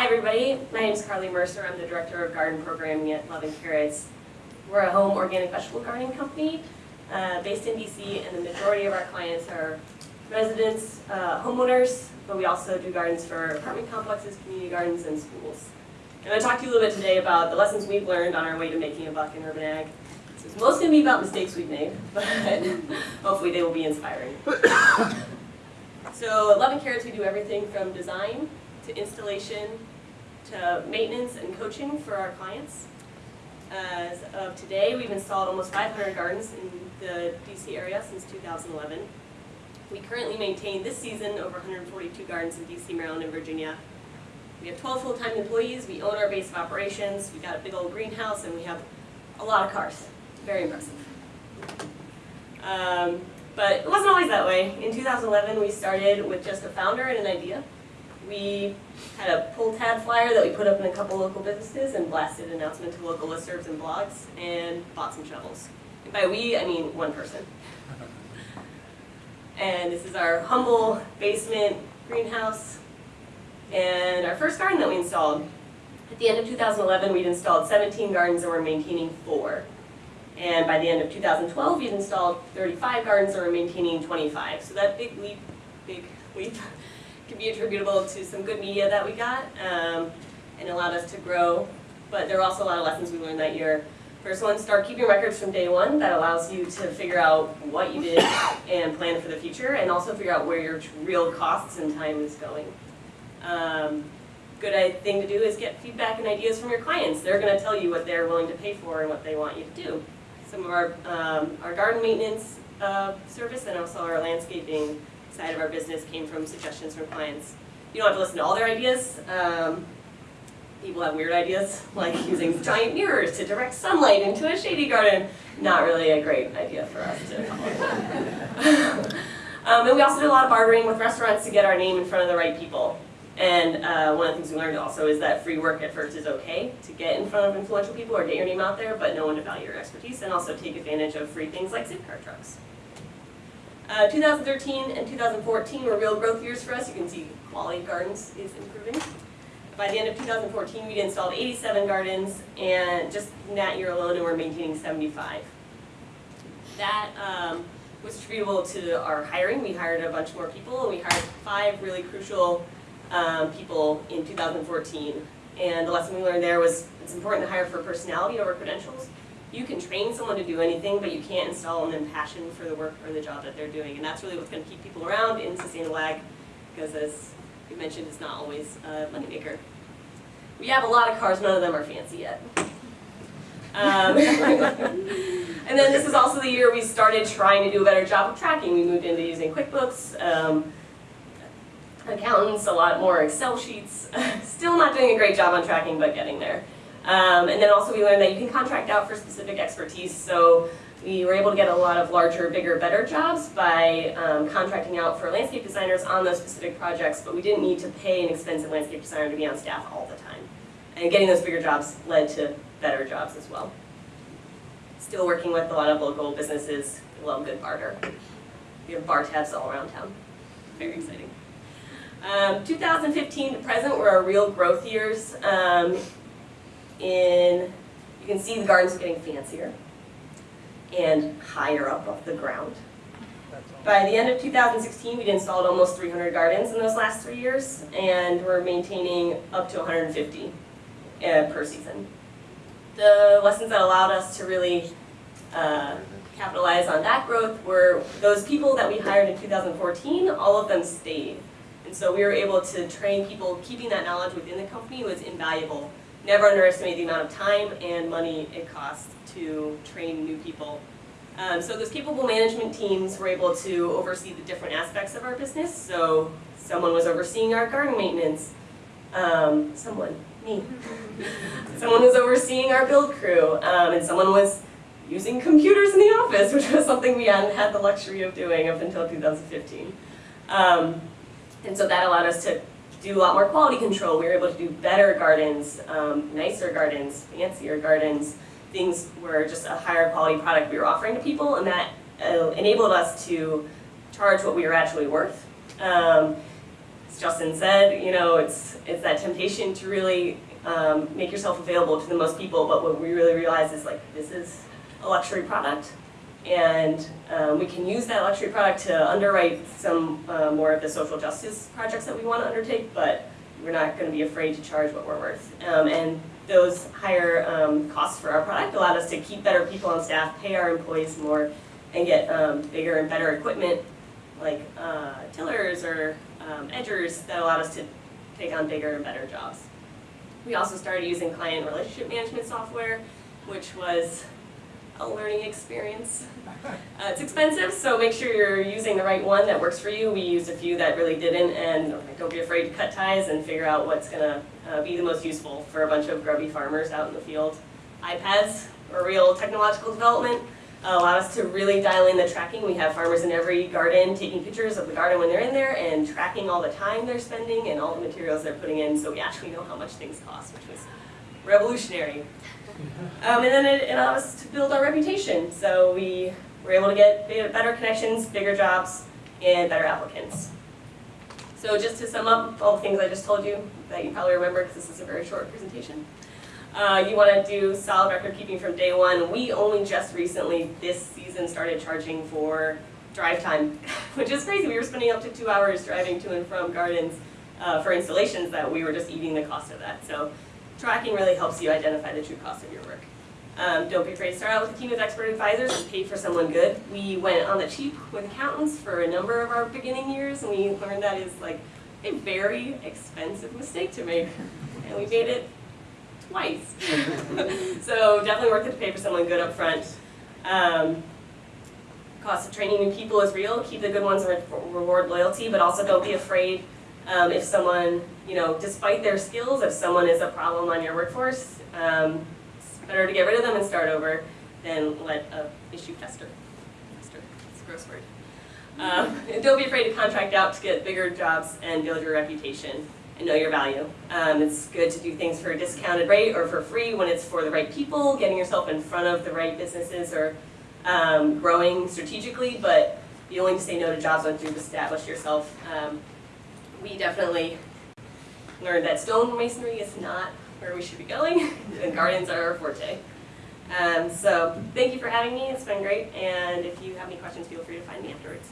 Hi everybody, my name is Carly Mercer. I'm the Director of Garden Programming at Love and Carrots. We're a home organic vegetable gardening company uh, based in DC and the majority of our clients are residents, uh, homeowners, but we also do gardens for apartment complexes, community gardens, and schools. I'm going to talk to you a little bit today about the lessons we've learned on our way to making a buck in urban ag. So it's mostly going to be about mistakes we've made, but hopefully they will be inspiring. So at Love and Carrots we do everything from design to installation to maintenance and coaching for our clients. As of today, we've installed almost 500 gardens in the DC area since 2011. We currently maintain this season over 142 gardens in DC, Maryland, and Virginia. We have 12 full-time employees, we own our base of operations, we got a big old greenhouse, and we have a lot of cars. Very impressive. Um, but it wasn't always that way. In 2011, we started with just a founder and an idea. We had a pull tab flyer that we put up in a couple local businesses and blasted an announcement to local listservs and blogs and bought some shovels. And by we, I mean one person. And this is our humble basement greenhouse and our first garden that we installed. At the end of 2011, we'd installed 17 gardens and we're maintaining four. And by the end of 2012, we'd installed 35 gardens and we're maintaining 25. So that big leap, big leap, can be attributable to some good media that we got um, and allowed us to grow. But there are also a lot of lessons we learned that year. First one, start keeping records from day one. That allows you to figure out what you did and plan for the future and also figure out where your real costs and time is going. Um, good thing to do is get feedback and ideas from your clients. They're going to tell you what they're willing to pay for and what they want you to do. Some of our, um, our garden maintenance uh, service and also our landscaping side of our business came from suggestions from clients. You don't have to listen to all their ideas. Um, people have weird ideas, like using giant mirrors to direct sunlight into a shady garden. Not really a great idea for us to follow. um, and we also did a lot of bartering with restaurants to get our name in front of the right people. And uh, one of the things we learned also is that free work at first is okay to get in front of influential people or get your name out there, but no one to value your expertise and also take advantage of free things like Zipcar trucks. Uh, 2013 and 2014 were real growth years for us. You can see quality of gardens is improving. By the end of 2014, we'd installed 87 gardens, and just in that year alone, we were maintaining 75. That um, was attributable to our hiring. We hired a bunch more people, and we hired five really crucial um, people in 2014. And the lesson we learned there was it's important to hire for personality over credentials. You can train someone to do anything, but you can't install in passion for the work or the job that they're doing. And that's really what's going to keep people around in sustainable ag, because as we mentioned, it's not always a moneymaker. We have a lot of cars, none of them are fancy yet. Um, and then this is also the year we started trying to do a better job of tracking. We moved into using QuickBooks, um, accountants, a lot more Excel sheets. Still not doing a great job on tracking, but getting there. Um, and then also we learned that you can contract out for specific expertise. So we were able to get a lot of larger, bigger, better jobs by um, contracting out for landscape designers on those specific projects, but we didn't need to pay an expensive landscape designer to be on staff all the time. And getting those bigger jobs led to better jobs as well. Still working with a lot of local businesses, love good barter. We have bar tabs all around town. Very exciting. Um, 2015 to present were our real growth years. Um, in, you can see the gardens getting fancier and higher up off the ground. By the end of 2016, we'd installed almost 300 gardens in those last three years, and we're maintaining up to 150 uh, per season. The lessons that allowed us to really uh, capitalize on that growth were those people that we hired in 2014, all of them stayed. And so we were able to train people, keeping that knowledge within the company was invaluable. Never underestimate the amount of time and money it costs to train new people. Um, so those capable management teams were able to oversee the different aspects of our business. So someone was overseeing our garden maintenance. Um, someone, me. someone was overseeing our build crew. Um, and someone was using computers in the office, which was something we hadn't had the luxury of doing up until 2015. Um, and so that allowed us to do a lot more quality control. We were able to do better gardens, um, nicer gardens, fancier gardens. Things were just a higher quality product we were offering to people, and that uh, enabled us to charge what we were actually worth. Um, Justin said, you know, it's, it's that temptation to really um, make yourself available to the most people, but what we really realize is like, this is a luxury product. And um, we can use that luxury product to underwrite some uh, more of the social justice projects that we want to undertake, but we're not going to be afraid to charge what we're worth. Um, and those higher um, costs for our product allowed us to keep better people on staff, pay our employees more, and get um, bigger and better equipment like uh, tillers or um, edgers that allowed us to take on bigger and better jobs. We also started using client relationship management software, which was a learning experience. Uh, it's expensive, so make sure you're using the right one that works for you. We used a few that really didn't, and don't be afraid to cut ties and figure out what's gonna uh, be the most useful for a bunch of grubby farmers out in the field. iPads or real technological development uh, allow us to really dial in the tracking. We have farmers in every garden taking pictures of the garden when they're in there and tracking all the time they're spending and all the materials they're putting in, so we actually know how much things cost, which was revolutionary. Um, and then it, allowed us to build our reputation. So we were able to get better connections, bigger jobs, and better applicants. So just to sum up all the things I just told you that you probably remember because this is a very short presentation. Uh, you want to do solid record keeping from day one. We only just recently this season started charging for drive time, which is crazy. We were spending up to two hours driving to and from gardens uh, for installations that we were just eating the cost of that. So tracking really helps you identify the true cost of your work. Um, don't be afraid to start out with a team of expert advisors and pay for someone good. We went on the cheap with accountants for a number of our beginning years, and we learned that is like a very expensive mistake to make, and we made it twice. so definitely worth it to pay for someone good up front. Um, cost of training new people is real. Keep the good ones and re- reward loyalty, but also don't be afraid um, if someone, you know, despite their skills, if someone is a problem on your workforce, um, it's better to get rid of them and start over than let a issue fester. Fester, it's a gross word. Um, don't be afraid to contract out to get bigger jobs and build your reputation and know your value. Um, it's good to do things for a discounted rate or for free when it's for the right people, getting yourself in front of the right businesses or um, growing strategically, but you only say no to jobs once you've established yourself. We definitely learned that stone masonry is not where we should be going, and gardens are our forte. Um, so thank you for having me, it's been great, and if you have any questions, feel free to find me afterwards.